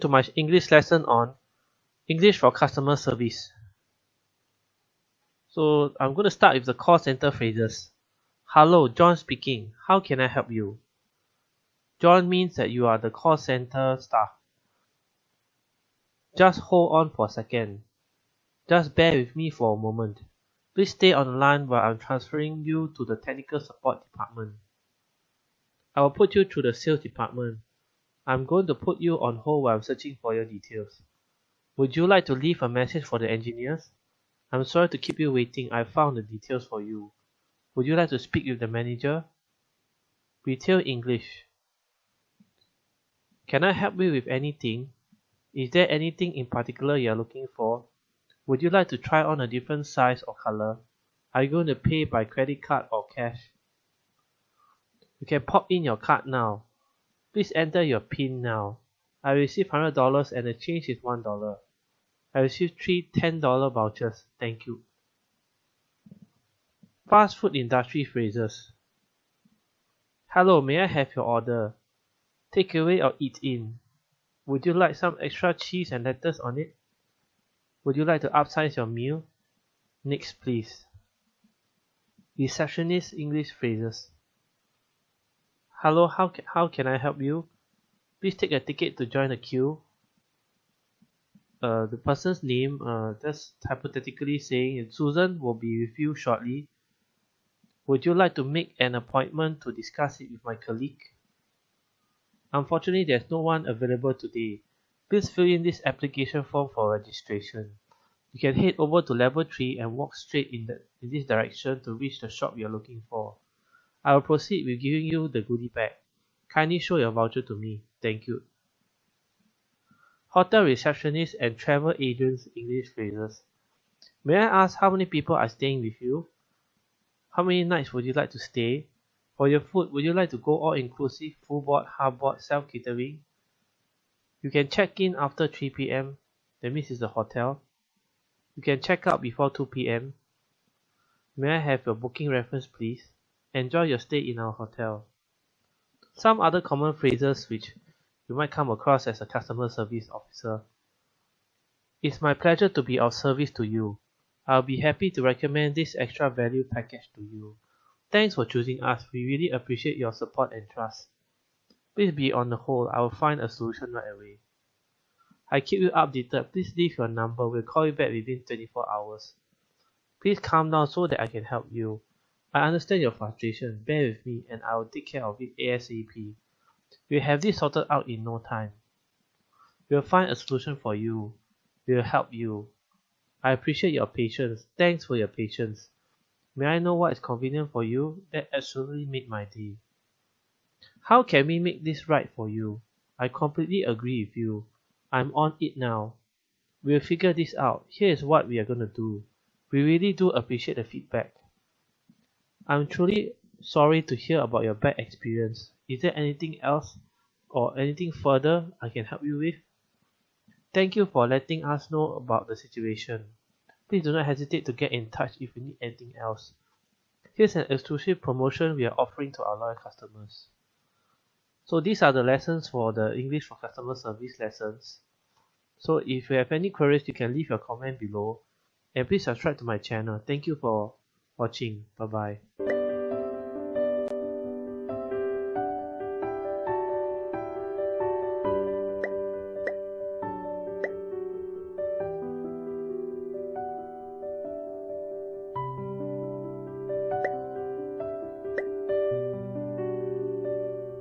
to my English lesson on English for customer service. So I'm going to start with the call center phrases. Hello, John speaking. How can I help you? John means that you are the call center staff. Just hold on for a second. Just bear with me for a moment. Please stay on the line while I'm transferring you to the technical support department. I will put you through the sales department. I'm going to put you on hold while I'm searching for your details. Would you like to leave a message for the engineers? I'm sorry to keep you waiting. I found the details for you. Would you like to speak with the manager? Retail English. Can I help you with anything? Is there anything in particular you are looking for? Would you like to try on a different size or color? Are you going to pay by credit card or cash? You can pop in your card now. Please enter your PIN now. I received $100 and the change is $1. I received three $10 vouchers. Thank you. Fast food industry phrases. Hello, may I have your order? Take away or eat in. Would you like some extra cheese and lettuce on it? Would you like to upsize your meal? Next, please. Receptionist English phrases. Hello, how, ca how can I help you? Please take a ticket to join the queue. Uh, the person's name, uh, just hypothetically saying Susan will be with you shortly. Would you like to make an appointment to discuss it with my colleague? Unfortunately, there's no one available today. Please fill in this application form for registration. You can head over to level 3 and walk straight in, the, in this direction to reach the shop you're looking for. I will proceed with giving you the goodie bag. Kindly show your voucher to me. Thank you. Hotel receptionist and travel agents English phrases. May I ask how many people are staying with you? How many nights would you like to stay? For your food, would you like to go all inclusive, full board, half board, self catering? You can check in after 3 pm. That means it's the hotel. You can check out before 2 pm. May I have your booking reference please? Enjoy your stay in our hotel. Some other common phrases which you might come across as a customer service officer. It's my pleasure to be of service to you. I'll be happy to recommend this extra value package to you. Thanks for choosing us. We really appreciate your support and trust. Please be on the hold. I will find a solution right away. I keep you updated. Please leave your number. We'll call you back within 24 hours. Please calm down so that I can help you. I understand your frustration. Bear with me and I will take care of it ASAP. We'll have this sorted out in no time. We'll find a solution for you. We'll help you. I appreciate your patience. Thanks for your patience. May I know what is convenient for you? That absolutely made my day. How can we make this right for you? I completely agree with you. I'm on it now. We'll figure this out. Here is what we are going to do. We really do appreciate the feedback. I'm truly sorry to hear about your bad experience. Is there anything else or anything further I can help you with? Thank you for letting us know about the situation. Please do not hesitate to get in touch if you need anything else. Here's an exclusive promotion we are offering to our loyal customers. So these are the lessons for the English for Customer Service lessons. So if you have any queries, you can leave your comment below. And please subscribe to my channel. Thank you for watching. Bye bye.